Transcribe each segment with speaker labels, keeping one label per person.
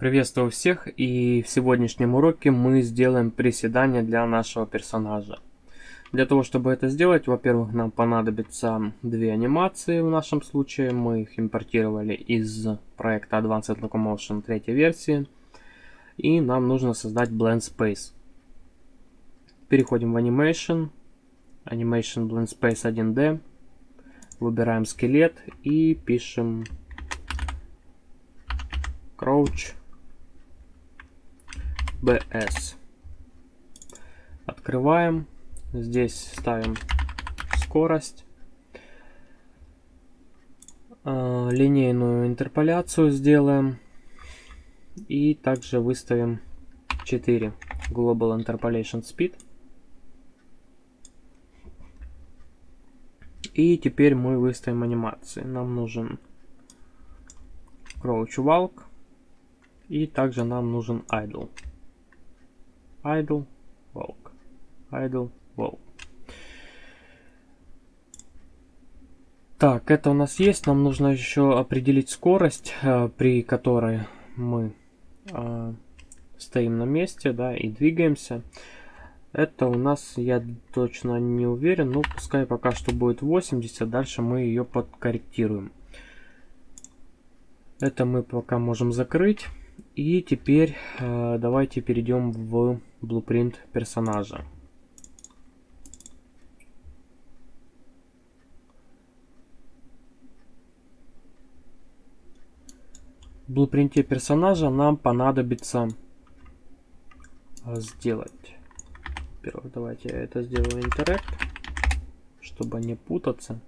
Speaker 1: Приветствую всех и в сегодняшнем уроке мы сделаем приседания для нашего персонажа. Для того, чтобы это сделать, во-первых, нам понадобится две анимации в нашем случае. Мы их импортировали из проекта Advanced Locomotion третьей версии. И нам нужно создать Blend Space. Переходим в Animation. Animation Blend Space 1D. Выбираем скелет и пишем Crouch BS. Открываем. Здесь ставим скорость. Э, линейную интерполяцию сделаем. И также выставим 4 Global Interpolation Speed. И теперь мы выставим анимации. Нам нужен Crouch Walk. И также нам нужен Idle. Idle, Walk. Idle, Walk. Так, это у нас есть. Нам нужно еще определить скорость, э, при которой мы э, стоим на месте, да, и двигаемся. Это у нас, я точно не уверен, но пускай пока что будет 80, дальше мы ее подкорректируем. Это мы пока можем закрыть. И теперь э, давайте перейдем в blueprint персонажа. В блупринте персонажа нам понадобится сделать. Во-первых, давайте я это сделаю интеракт, чтобы не путаться.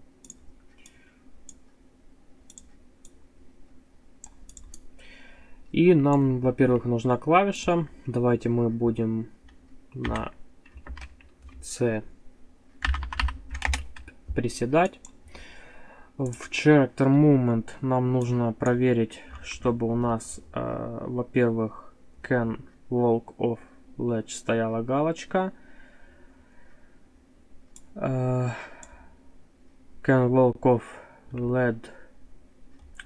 Speaker 1: И нам, во-первых, нужна клавиша. Давайте мы будем на C приседать. В Character Movement нам нужно проверить, чтобы у нас, э, во-первых, Can Walk Off Ledge стояла галочка. Э, can Walk Off Ledge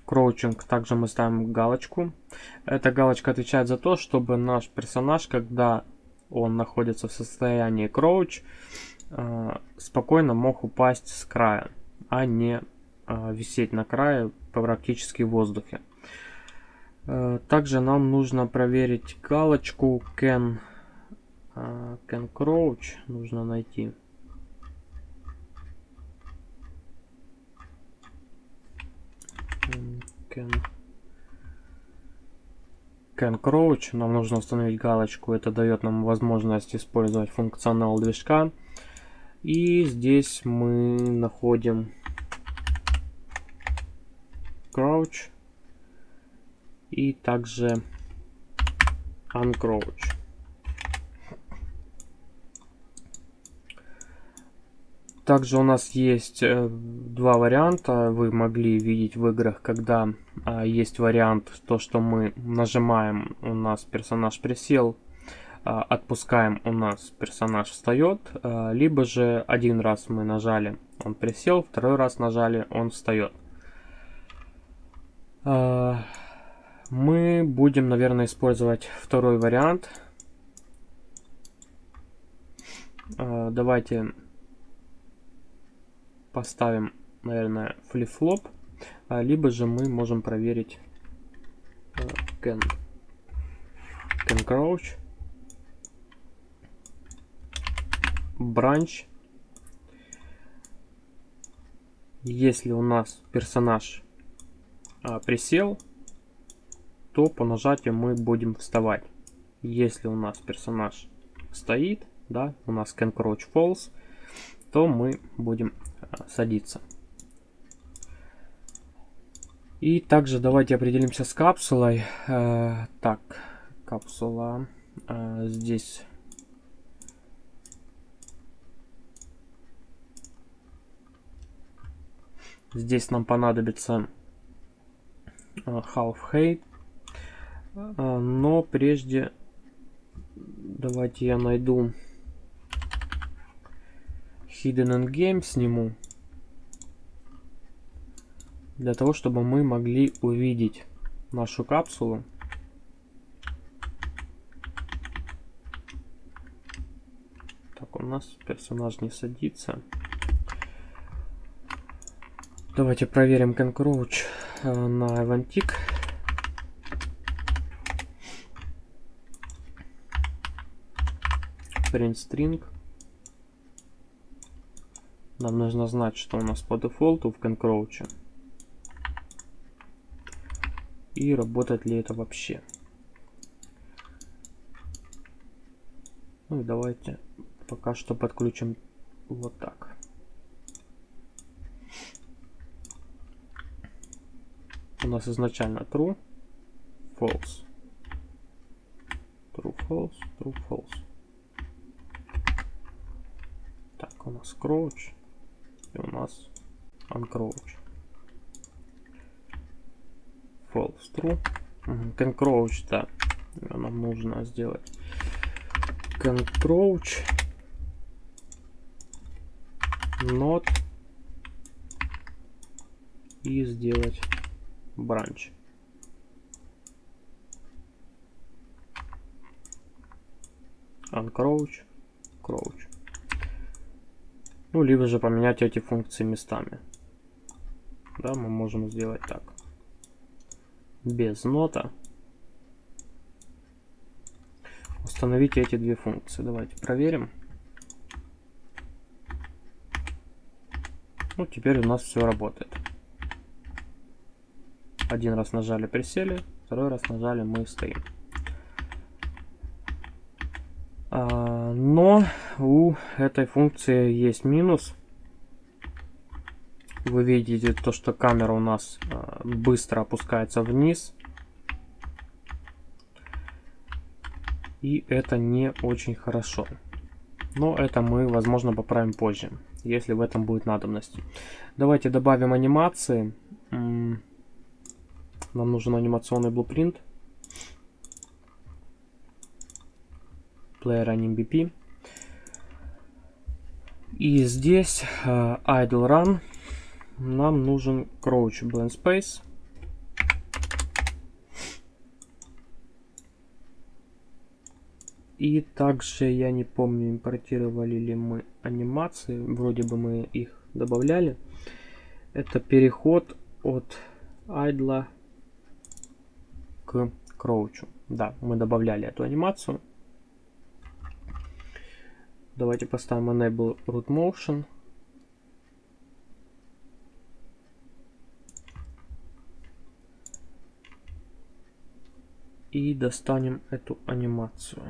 Speaker 1: Crouching также мы ставим галочку. Эта галочка отвечает за то, чтобы наш персонаж, когда он находится в состоянии crouch, э, спокойно мог упасть с края, а не э, висеть на крае практически в воздухе. Э, также нам нужно проверить галочку can, can crouch, нужно найти. Can, can crouch. Нам нужно установить галочку. Это дает нам возможность использовать функционал движка. И здесь мы находим crouch и также uncrouch. Также у нас есть э, два варианта. Вы могли видеть в играх, когда а, есть вариант, то, что мы нажимаем, у нас персонаж присел, а, отпускаем, у нас персонаж встает. А, либо же один раз мы нажали, он присел, второй раз нажали, он встает. Мы будем, наверное, использовать второй вариант. Давайте поставим, наверное, flip-flop, а, либо же мы можем проверить can, can crouch, branch. Если у нас персонаж а, присел, то по нажатию мы будем вставать. Если у нас персонаж стоит, да, у нас can crouch false, то мы будем садиться. И также давайте определимся с капсулой. Э, так, капсула э, здесь. Здесь нам понадобится э, half height. Но прежде давайте я найду Hidden in Game сниму для того, чтобы мы могли увидеть нашу капсулу. Так, у нас персонаж не садится. Давайте проверим конкроуч э, на Avantik. Print string. Нам нужно знать, что у нас по дефолту в конкроуче. И работает ли это вообще. Ну и давайте пока что подключим вот так. У нас изначально true, false. True, false, true, false. Так, у нас crouch и у нас uncrouch. False, true. Can crouch, да. Нам нужно сделать can crouch not и сделать branch. Uncrouch, crouch. Ну, либо же поменять эти функции местами. Да, мы можем сделать так. Без нота. Установите эти две функции. Давайте проверим. Ну, теперь у нас все работает. Один раз нажали, присели, второй раз нажали, мы стоим. А, но у этой функции есть минус. Вы видите то, что камера у нас а, быстро опускается вниз. И это не очень хорошо. Но это мы, возможно, поправим позже, если в этом будет надобность. Давайте добавим анимации. Нам нужен анимационный блупринт. Player AnimBP. И здесь uh, Idle Run нам нужен Crouch Blend Space. И также я не помню, импортировали ли мы анимации. Вроде бы мы их добавляли. Это переход от idle к кроучу. Да, мы добавляли эту анимацию. Давайте поставим Enable Root Motion. И достанем эту анимацию.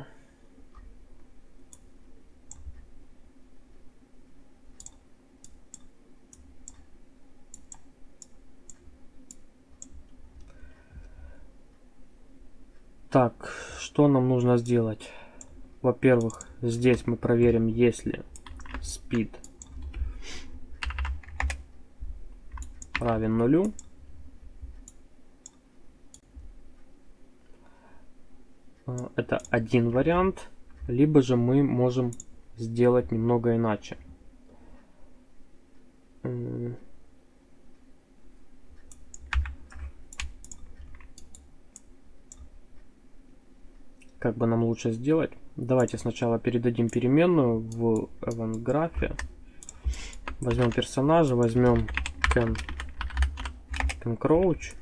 Speaker 1: Так, что нам нужно сделать? Во-первых, здесь мы проверим, если speed равен нулю. Это один вариант. Либо же мы можем сделать немного иначе. как бы нам лучше сделать. Давайте сначала передадим переменную в event графе. Возьмем персонажа, возьмем can, can crouch.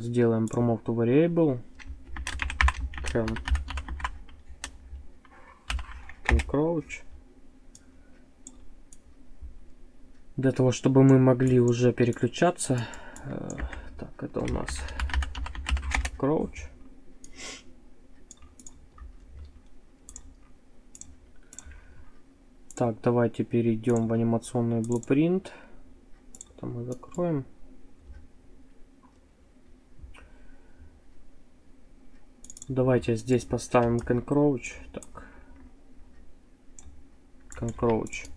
Speaker 1: Сделаем promote to variable. Can crouch. Для того, чтобы мы могли уже переключаться. Э, так, это у нас crouch. Так, давайте перейдем в анимационный блупринт. Это мы закроем. Давайте здесь поставим can crouch. Так. Can crouch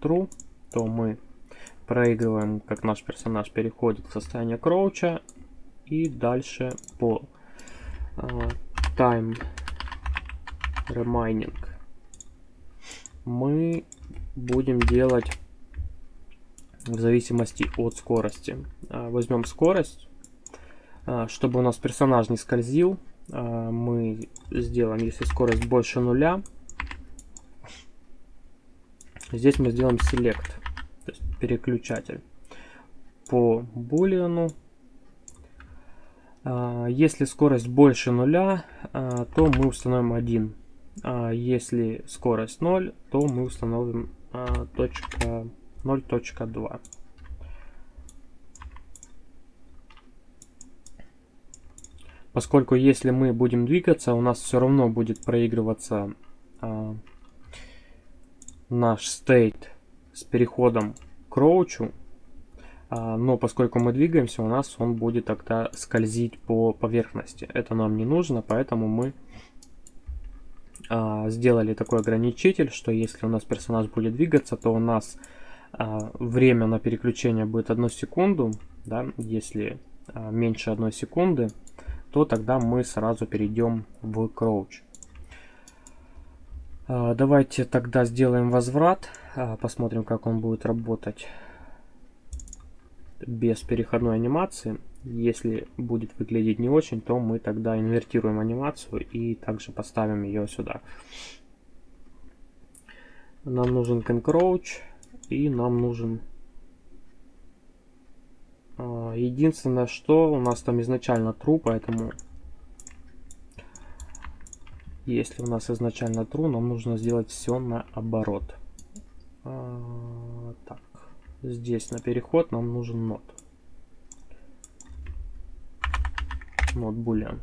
Speaker 1: true. То мы проигрываем, как наш персонаж переходит в состояние кроуча. И дальше по uh, time remaining мы будем делать в зависимости от скорости. А, возьмем скорость, а, чтобы у нас персонаж не скользил. А, мы сделаем, если скорость больше нуля, Здесь мы сделаем select, то есть переключатель по булиану. Если скорость больше нуля, а, то мы установим 1. А если скорость 0, то мы установим точка 0.2. Поскольку если мы будем двигаться, у нас все равно будет проигрываться а, наш state с переходом к роучу. А, но поскольку мы двигаемся, у нас он будет тогда скользить по поверхности. Это нам не нужно, поэтому мы а, сделали такой ограничитель, что если у нас персонаж будет двигаться, то у нас а, время на переключение будет 1 секунду. Да? Если а, меньше 1 секунды, то тогда мы сразу перейдем в Crouch. А, давайте тогда сделаем возврат, а, посмотрим, как он будет работать без переходной анимации. Если будет выглядеть не очень, то мы тогда инвертируем анимацию и также поставим ее сюда. Нам нужен Concrouch и нам нужен единственное, что у нас там изначально true, поэтому если у нас изначально true, нам нужно сделать все наоборот. А, так, здесь на переход нам нужен not. Not boolean.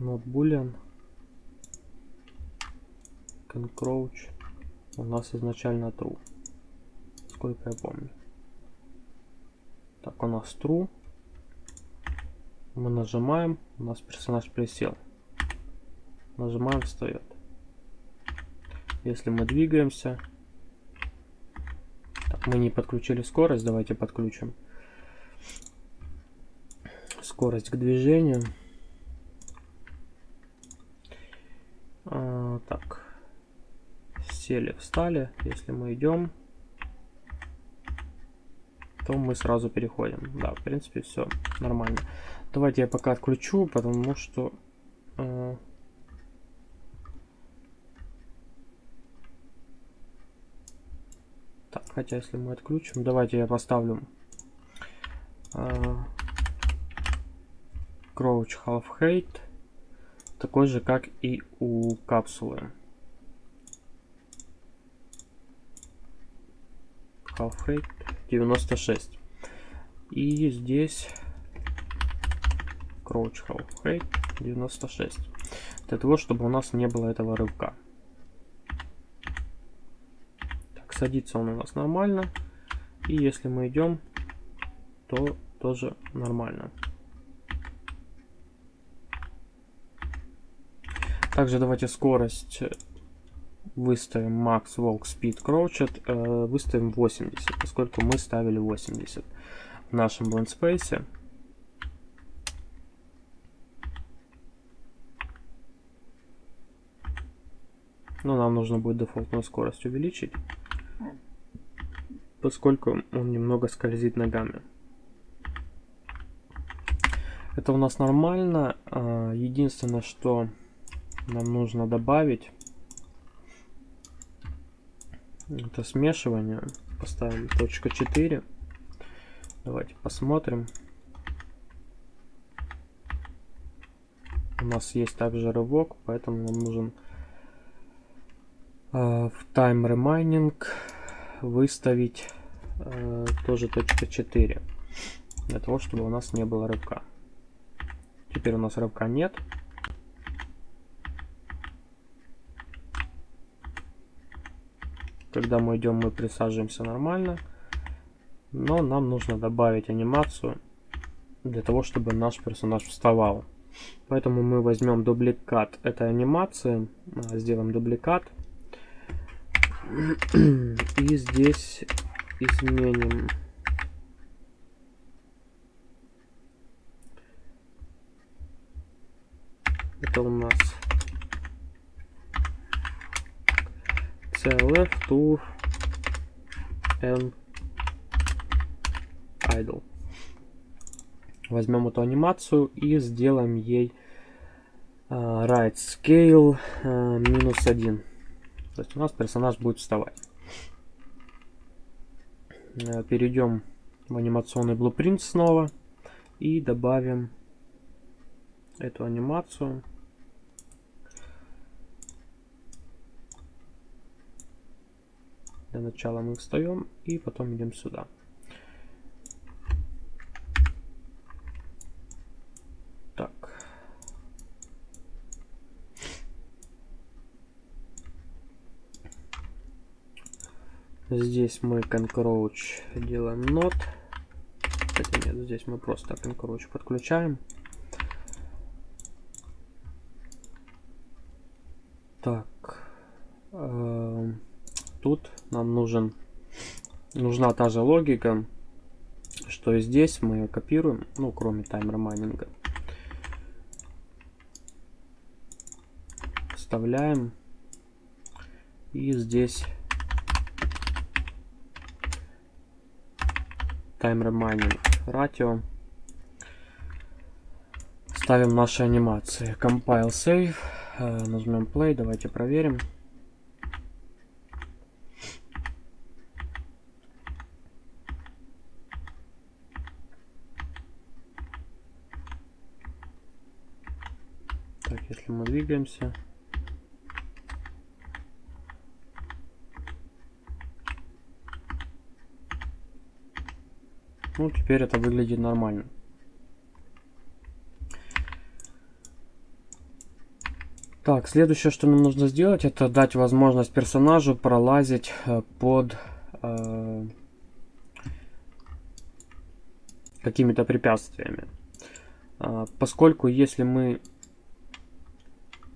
Speaker 1: Not boolean. Can у нас изначально true. Сколько я помню. Так у нас true. Мы нажимаем у нас персонаж присел. Нажимаем встает. Если мы двигаемся. Так, мы не подключили скорость давайте подключим. Скорость к движению А, так. Сели, встали. Если мы идем, то мы сразу переходим. Да, в принципе, все нормально. Давайте я пока отключу, потому что... Э, так, хотя если мы отключим, давайте я поставлю э, Crouch Half Hate такой же, как и у капсулы. Half height 96. И здесь Crouch Half height 96. Для того, чтобы у нас не было этого рывка. Так, садится он у нас нормально. И если мы идем, то тоже нормально. Также давайте скорость выставим Max Walk Speed Crouched, э, выставим 80, поскольку мы ставили 80 в нашем Blend Space. Но нам нужно будет дефолтную скорость увеличить, поскольку он немного скользит ногами. Это у нас нормально. А, единственное, что нам нужно добавить это смешивание. Поставим точка 4 давайте посмотрим. У нас есть также рывок поэтому нам нужен э, в time remaining выставить э, тоже точка 4 для того чтобы у нас не было рывка. Теперь у нас рывка нет Когда мы идем, мы присаживаемся нормально. Но нам нужно добавить анимацию для того, чтобы наш персонаж вставал. Поэтому мы возьмем дубликат этой анимации, а, сделаем дубликат. И здесь изменим это у нас CLF to and idle. Возьмем эту анимацию и сделаем ей uh, right scale uh, минус один. То есть у нас персонаж будет вставать. Uh, перейдем в анимационный blueprint снова и добавим эту анимацию. Для начала мы встаем и потом идем сюда. Так. Здесь мы concroach делаем not. Кстати, нет, здесь мы просто concroach подключаем. Так. Тут нам нужен нужна та же логика, что и здесь мы ее копируем, ну, кроме таймер майнинга. Вставляем. И здесь таймер майнинг ратио. Ставим наши анимации. Compile save. Э, нажмем play, давайте проверим. Так, если мы двигаемся. Ну, теперь это выглядит нормально. Так, следующее, что нам нужно сделать, это дать возможность персонажу пролазить э, под э, какими-то препятствиями. Э, поскольку если мы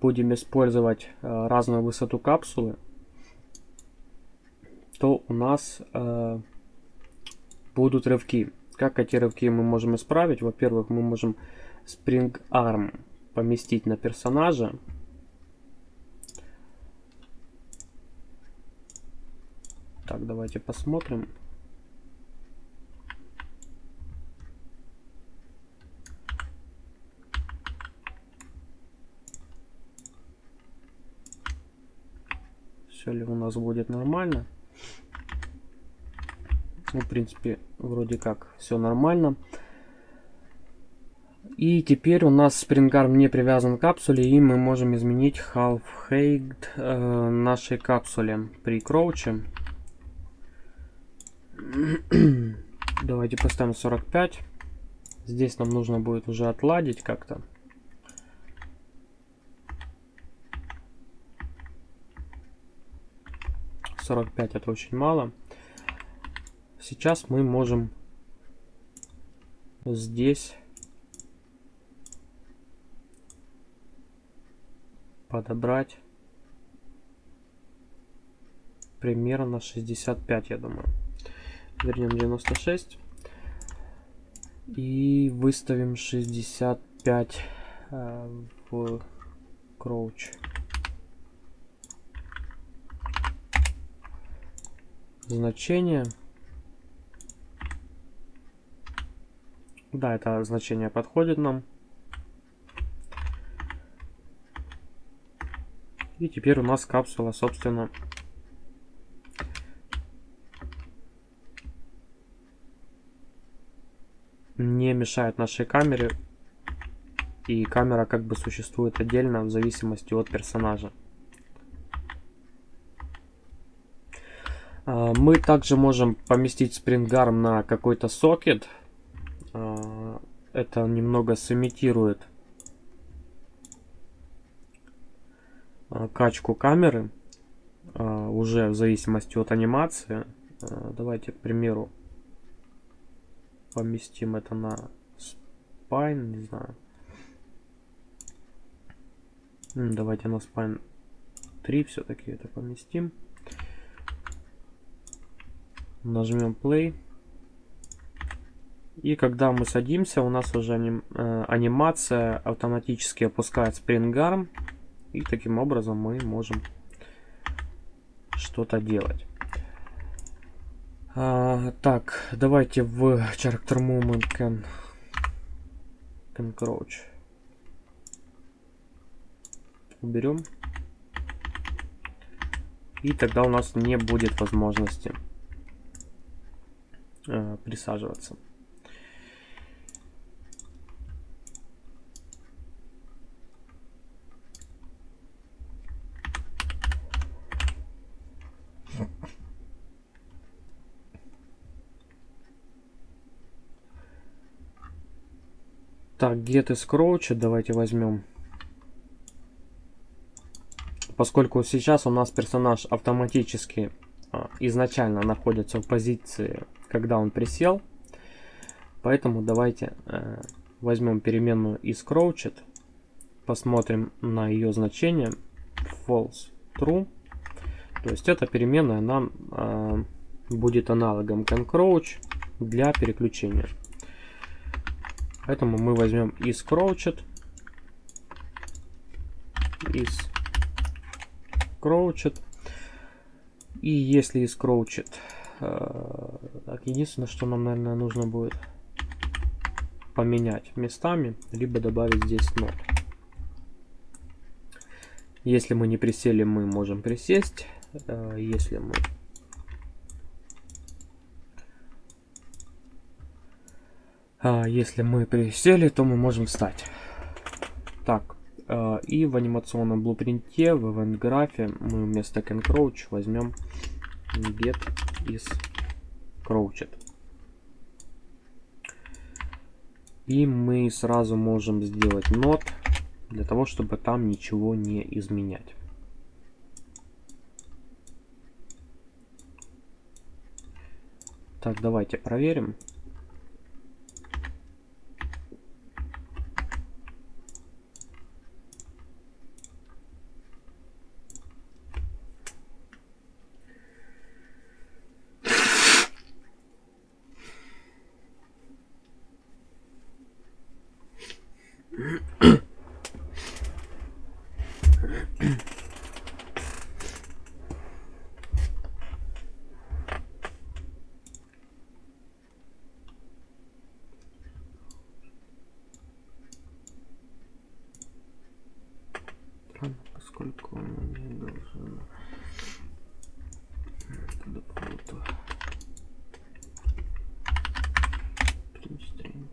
Speaker 1: будем использовать э, разную высоту капсулы, то у нас э, будут рывки. Как эти рывки мы можем исправить? Во-первых, мы можем Spring Arm поместить на персонажа. Так, давайте посмотрим. Ли у нас будет нормально? Ну, в принципе, вроде как все нормально. И теперь у нас SpringArm не привязан к капсуле, и мы можем изменить half height э, нашей капсуле при кроуче. Давайте поставим 45. Здесь нам нужно будет уже отладить как-то. Сорок пять это очень мало. Сейчас мы можем здесь подобрать примерно 65, я думаю вернем 96 и выставим 65 э, в кроуч. Значение. Да, это значение подходит нам. И теперь у нас капсула, собственно, не мешает нашей камере. И камера как бы существует отдельно в зависимости от персонажа. А, мы также можем поместить спрингарм на какой-то сокет. А, это немного сымитирует а, качку камеры. Уже в зависимости от анимации. Давайте, к примеру, поместим это на spine, не знаю. Давайте на spine 3 все-таки это поместим. Нажмем play. И когда мы садимся, у нас уже аним, э, анимация автоматически опускает Arm. И таким образом мы можем что-то делать. А, так, давайте в character movement can, can crouch. Уберем. И тогда у нас не будет возможности э, присаживаться. Так, get is crouch, давайте возьмем. Поскольку сейчас у нас персонаж автоматически изначально находится в позиции, когда он присел, поэтому давайте э, возьмем переменную is crouched, посмотрим на ее значение false true. То есть эта переменная нам э, будет аналогом can crouch для переключения. Поэтому мы возьмем is crouched. Is crouched. И если crouched. Э, так, единственное, что нам, наверное, нужно будет поменять местами, либо добавить здесь not. Если мы не присели, мы можем присесть. Э, если мы А, если мы присели, то мы можем встать. Так, и в анимационном блупринте, в event графе мы вместо can crouch возьмем get is crouched. И мы сразу можем сделать not для того, чтобы там ничего не изменять. Так, давайте проверим. поскольку он не должен дополнительно string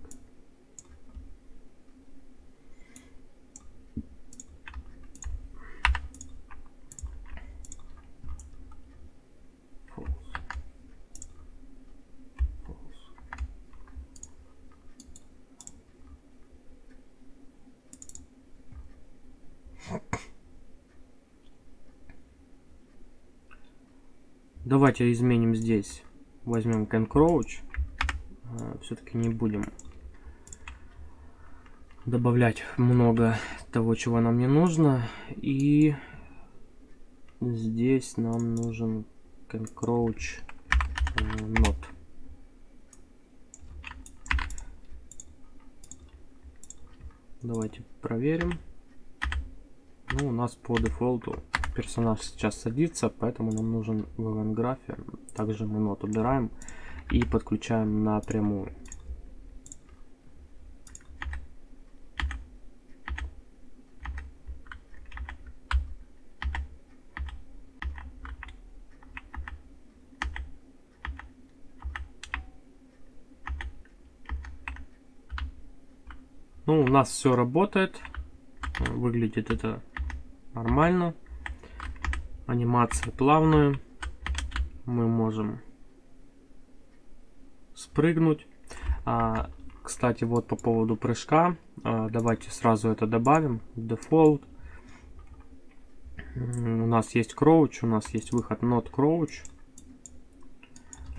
Speaker 1: Давайте изменим здесь. Возьмем can crouch. А, Все-таки не будем добавлять много того, чего нам не нужно. И здесь нам нужен can crouch э, not. Давайте проверим. Ну, у нас по дефолту персонаж сейчас садится, поэтому нам нужен в event Также мы нот убираем и подключаем напрямую. Ну, у нас все работает. Выглядит это нормально анимация плавную. Мы можем спрыгнуть. А, кстати, вот по поводу прыжка. А, давайте сразу это добавим. Default. У нас есть crouch, у нас есть выход not crouch.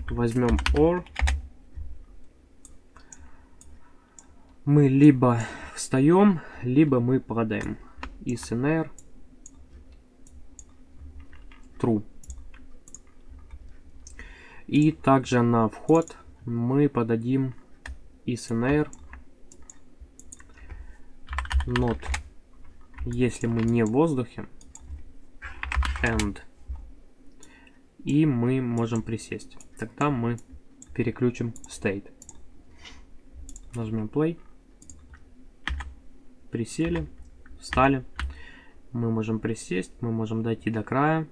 Speaker 1: Возьмем or. Мы либо встаем, либо мы падаем. ISNR true. И также на вход мы подадим isNR not, если мы не в воздухе, and, и мы можем присесть. тогда мы переключим state. Нажмем play. Присели, встали. Мы можем присесть, мы можем дойти до края.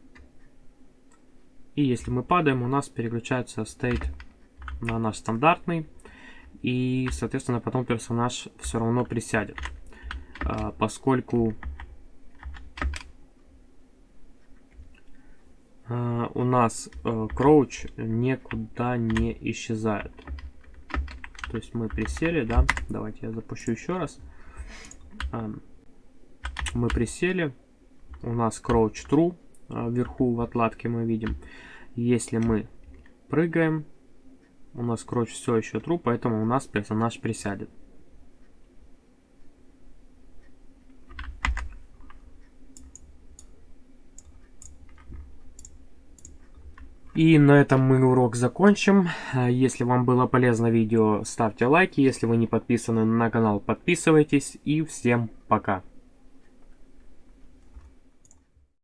Speaker 1: И если мы падаем, у нас переключается state на наш стандартный. И, соответственно, потом персонаж все равно присядет. А, поскольку а, у нас кроуч э, никуда не исчезает. То есть мы присели, да, давайте я запущу еще раз. А, мы присели, у нас crouch true вверху в отладке мы видим. Если мы прыгаем, у нас crouch все еще true, поэтому у нас персонаж присядет. И на этом мы урок закончим. Если вам было полезно видео, ставьте лайки. Если вы не подписаны на канал, подписывайтесь. И всем пока.